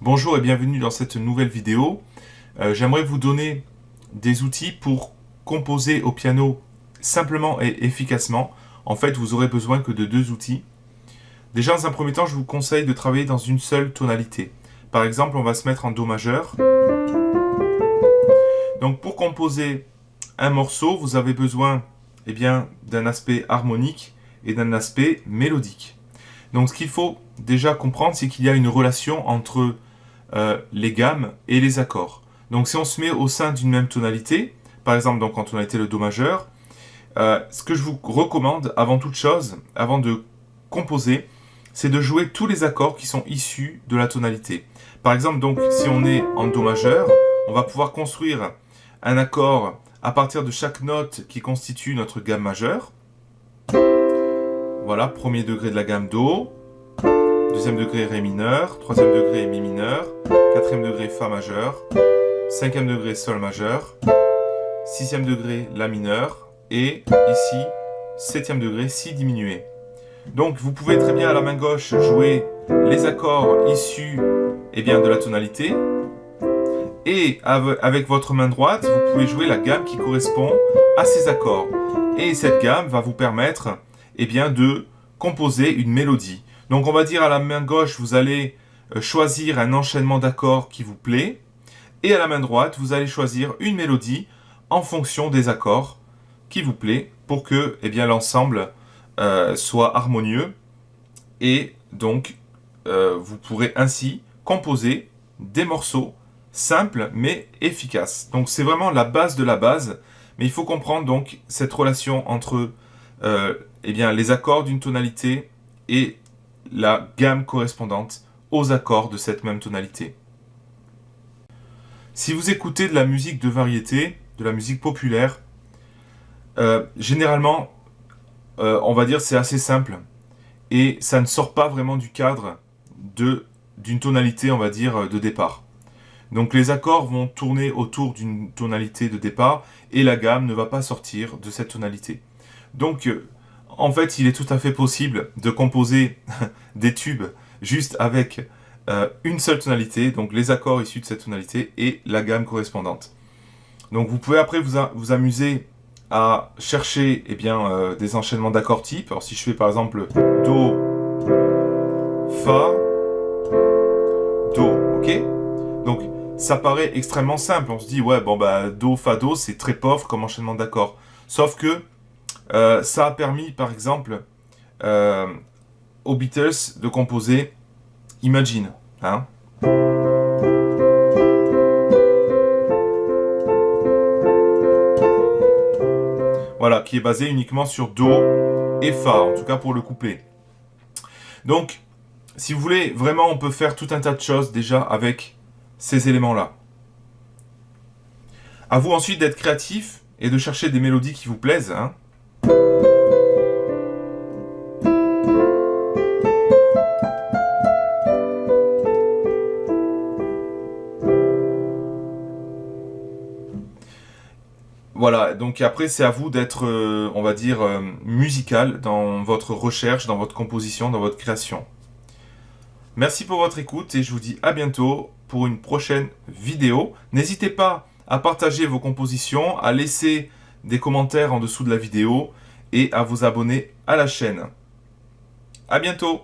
Bonjour et bienvenue dans cette nouvelle vidéo. Euh, j'aimerais vous donner des outils pour composer au piano simplement et efficacement. En fait, vous aurez besoin que de deux outils. Déjà, dans un premier temps, je vous conseille de travailler dans une seule tonalité. Par exemple, on va se mettre en Do majeur. Donc, pour composer un morceau, vous avez besoin eh d'un aspect harmonique et d'un aspect mélodique. Donc, ce qu'il faut déjà comprendre, c'est qu'il y a une relation entre euh, les gammes et les accords. Donc si on se met au sein d'une même tonalité, par exemple donc en tonalité le Do majeur, euh, ce que je vous recommande avant toute chose, avant de composer, c'est de jouer tous les accords qui sont issus de la tonalité. Par exemple donc si on est en Do majeur, on va pouvoir construire un accord à partir de chaque note qui constitue notre gamme majeure. Voilà, premier degré de la gamme Do, deuxième degré Ré mineur, troisième degré Mi mineur, quatrième degré Fa majeur, cinquième degré Sol majeur, sixième degré La mineur, et ici, septième degré Si diminué. Donc vous pouvez très bien à la main gauche jouer les accords issus eh bien, de la tonalité, et avec votre main droite, vous pouvez jouer la gamme qui correspond à ces accords. Et cette gamme va vous permettre eh bien, de composer une mélodie. Donc on va dire à la main gauche, vous allez euh, choisir un enchaînement d'accords qui vous plaît. Et à la main droite, vous allez choisir une mélodie en fonction des accords qui vous plaît pour que eh l'ensemble euh, soit harmonieux. Et donc, euh, vous pourrez ainsi composer des morceaux simples mais efficaces. Donc c'est vraiment la base de la base. Mais il faut comprendre donc cette relation entre eh bien, les accords d'une tonalité et la gamme correspondante aux accords de cette même tonalité. Si vous écoutez de la musique de variété, de la musique populaire, euh, généralement, euh, on va dire c'est assez simple et ça ne sort pas vraiment du cadre d'une tonalité, on va dire, de départ. Donc les accords vont tourner autour d'une tonalité de départ et la gamme ne va pas sortir de cette tonalité. Donc euh, en fait, il est tout à fait possible de composer des tubes juste avec euh, une seule tonalité, donc les accords issus de cette tonalité et la gamme correspondante. Donc vous pouvez après vous, amuser à chercher eh euh, des enchaînements d'accords types. Alors si je fais par exemple Do, Fa, Do, ok? Donc ça paraît extrêmement simple. On se dit, ouais, bon bah Do, Fa, Do, c'est très pauvre comme enchaînement d'accords. Sauf que euh, ça a permis, par exemple, euh, aux Beatles de composer Imagine. Hein voilà, qui est basé uniquement sur Do et Fa, en tout cas pour le couplet. Donc, si vous voulez, vraiment, on peut faire tout un tas de choses déjà avec ces éléments-là. À vous ensuite d'être créatif et de chercher des mélodies qui vous plaisent. Hein. Voilà, donc après c'est à vous d'être, euh, on va dire, euh, musical dans votre recherche, dans votre composition, dans votre création. Merci pour votre écoute et je vous dis à bientôt pour une prochaine vidéo. N'hésitez pas à partager vos compositions, à laisser des commentaires en dessous de la vidéo et à vous abonner à la chaîne. A bientôt